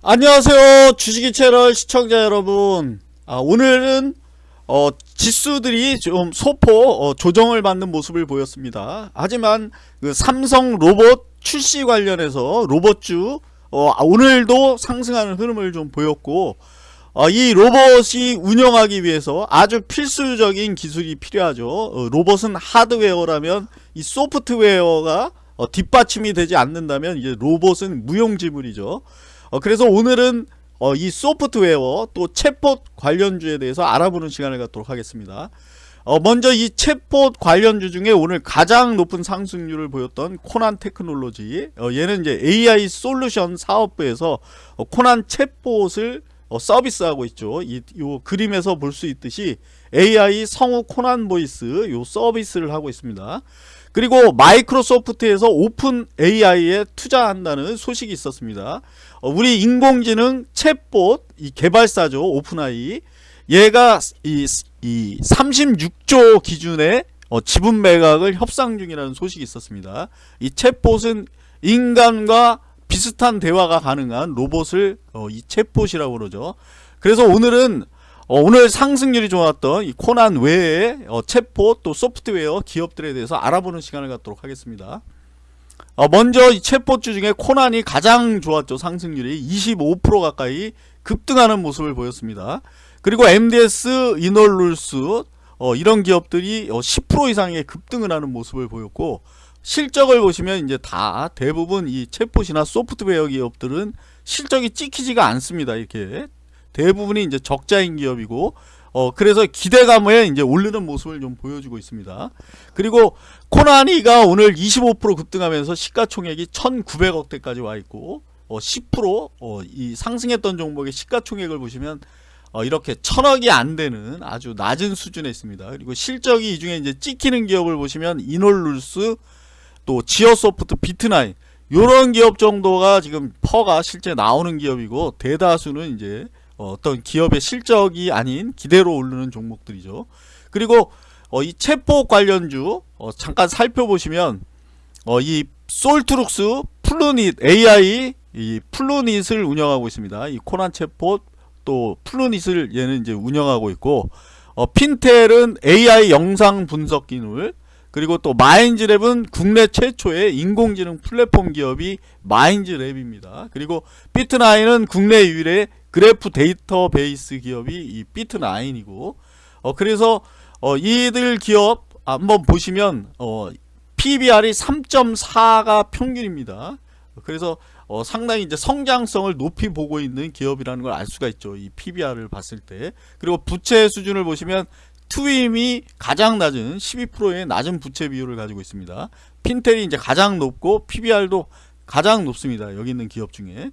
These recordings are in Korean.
안녕하세요 주식이 채널 시청자 여러분. 아, 오늘은 어, 지수들이 좀 소폭 어, 조정을 받는 모습을 보였습니다. 하지만 그 삼성 로봇 출시 관련해서 로봇주 어, 아, 오늘도 상승하는 흐름을 좀 보였고 어, 이 로봇이 운영하기 위해서 아주 필수적인 기술이 필요하죠. 어, 로봇은 하드웨어라면 이 소프트웨어가 어, 뒷받침이 되지 않는다면 이제 로봇은 무용지물이죠 어, 그래서 오늘은 어, 이 소프트웨어 또 챗봇 관련주에 대해서 알아보는 시간을 갖도록 하겠습니다. 어, 먼저 이 챗봇 관련주 중에 오늘 가장 높은 상승률을 보였던 코난 테크놀로지 어, 얘는 이제 AI 솔루션 사업부에서 어, 코난 챗봇을 어, 서비스하고 있죠. 이, 요 그림에서 볼 수 있듯이 AI 성우 코난 보이스 요 서비스를 하고 있습니다. 그리고 마이크로소프트에서 오픈 AI에 투자한다는 소식이 있었습니다. 어, 우리 인공지능 챗봇 이 개발사죠 오픈AI 얘가 이, 이 36조 기준의 어, 지분 매각을 협상 중이라는 소식이 있었습니다. 이 챗봇은 인간과 비슷한 대화가 가능한 로봇을 어, 이 챗봇이라고 그러죠. 그래서 오늘은 어, 오늘 상승률이 좋았던 이 코난 외에 어, 챗봇 또 소프트웨어 기업들에 대해서 알아보는 시간을 갖도록 하겠습니다. 어, 먼저 이 챗봇주 중에 코난이 가장 좋았죠. 상승률이 25% 가까이 급등하는 모습을 보였습니다. 그리고 MDS, 이놀룰스 어, 이런 기업들이 10% 어, 이상의 급등을 하는 모습을 보였고 실적을 보시면 이제 다 대부분 이 챗봇이나 소프트웨어 기업들은 실적이 찍히지가 않습니다. 이렇게 대부분이 이제 적자인 기업이고 어 그래서 기대감에 이제 오르는 모습을 좀 보여주고 있습니다. 그리고 코난이가 오늘 25% 급등하면서 시가총액이 1,900억대까지 와 있고 어 10%어이 상승했던 종목의 시가총액을 보시면 어 이렇게 천억이 안 되는 아주 낮은 수준에 있습니다. 그리고 실적이 이 중에 이제 찍히는 기업을 보시면 이노룰스 또 지어소프트 비트나인 요런 기업 정도가 지금 PER가 실제 나오는 기업이고 대다수는 이제 어, 어떤 기업의 실적이 아닌 기대로 오르는 종목들이죠. 그리고 어, 이 챗봇 관련주 어, 잠깐 살펴보시면 어, 이 솔트룩스 플루닛 AI 이 플루닛을 운영하고 있습니다. 이 코난 챗봇 또 플루닛을 얘는 이제 운영하고 있고 어, 핀텔은 AI 영상 분석 기술 그리고 또 마인즈랩은 국내 최초의 인공지능 플랫폼 기업이 마인즈랩입니다. 그리고 비트나인은 국내 유일의 그래프 데이터베이스 기업이 이 비트나인이고 어 그래서 어 이들 기업 한번 보시면 어 PBR이 3.4가 평균입니다. 그래서 어 상당히 이제 성장성을 높이 보고 있는 기업이라는 걸 알 수가 있죠. 이 PBR을 봤을 때. 그리고 부채 수준을 보시면 투임이 가장 낮은 12%의 낮은 부채 비율을 가지고 있습니다. 핀텔이 이제 가장 높고 PBR도 가장 높습니다. 여기 있는 기업 중에.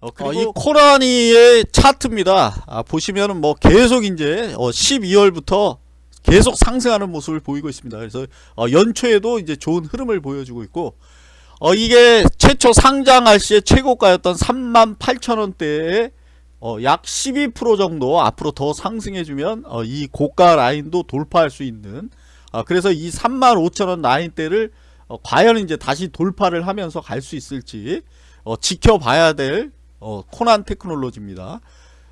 어, 어, 이 코라니의 차트입니다. 아, 보시면은 뭐 계속 이제 어, 12월부터 계속 상승하는 모습을 보이고 있습니다. 그래서 어, 연초에도 이제 좋은 흐름을 보여주고 있고 어, 이게 최초 상장할 시에 최고가였던 38,000원대에 어, 약 12% 정도 앞으로 더 상승해주면 어, 이 고가 라인도 돌파할 수 있는 어, 그래서 이 35,000원 라인대를 어, 과연 이제 다시 돌파를 하면서 갈 수 있을지 어, 지켜봐야 될 어, 코난 테크놀로지입니다.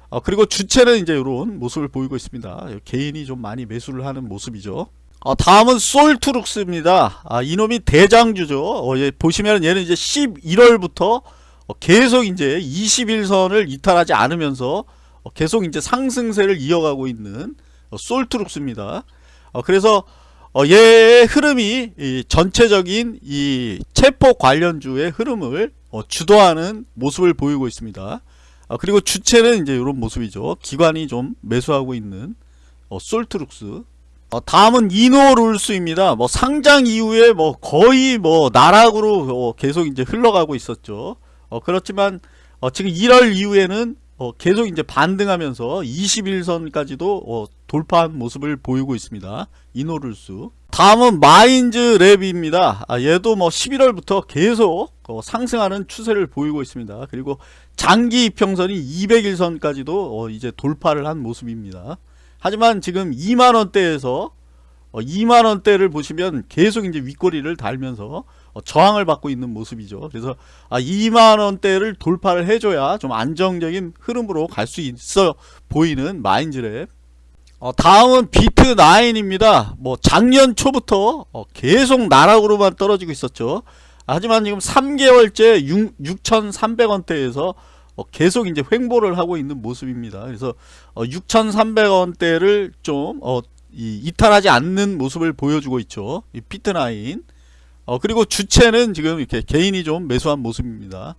어, 그리고 주체는 이제 이런 모습을 보이고 있습니다. 개인이 좀 많이 매수를 하는 모습이죠. 어, 다음은 솔트룩스입니다. 아, 이놈이 대장주죠. 어, 예, 보시면 얘는 이제 11월부터 어, 계속 이제 21선을 이탈하지 않으면서 어, 계속 이제 상승세를 이어가고 있는 어, 솔트룩스입니다. 어, 그래서 어, 얘의 흐름이 이 전체적인 이 체포 관련주의 흐름을 어, 주도하는 모습을 보이고 있습니다. 어, 그리고 주체는 이제 이런 모습이죠. 기관이 좀 매수하고 있는 어, 솔트룩스. 어, 다음은 이노룰스입니다. 뭐 상장 이후에 뭐 거의 뭐 나락으로 어, 계속 이제 흘러가고 있었죠. 어, 그렇지만 어, 지금 1월 이후에는 어, 계속 이제 반등하면서 21선까지도 어, 돌파한 모습을 보이고 있습니다. 이노룰스. 다음은 마인즈 랩입니다. 아, 얘도 뭐 11월부터 계속 어, 상승하는 추세를 보이고 있습니다. 그리고 장기 이평선이 200일선까지도 어, 이제 돌파를 한 모습입니다. 하지만 지금 2만원대에서 어, 2만원대를 보시면 계속 이제 윗꼬리를 달면서 어, 저항을 받고 있는 모습이죠. 그래서 아, 2만 원대를 돌파를 해줘야 좀 안정적인 흐름으로 갈 수 있어 보이는 마인즈랩. 어, 다음은 비트 9입니다. 뭐 작년 초부터 어, 계속 나락으로만 떨어지고 있었죠. 하지만 지금 3개월째 6, 6,300원대에서 어, 계속 이제 횡보를 하고 있는 모습입니다. 그래서 어, 6,300원대를 좀 어, 이, 이탈하지 않는 모습을 보여주고 있죠. 이 피트나인. 어, 그리고 주체는 지금 이렇게 개인이 좀 매수한 모습입니다.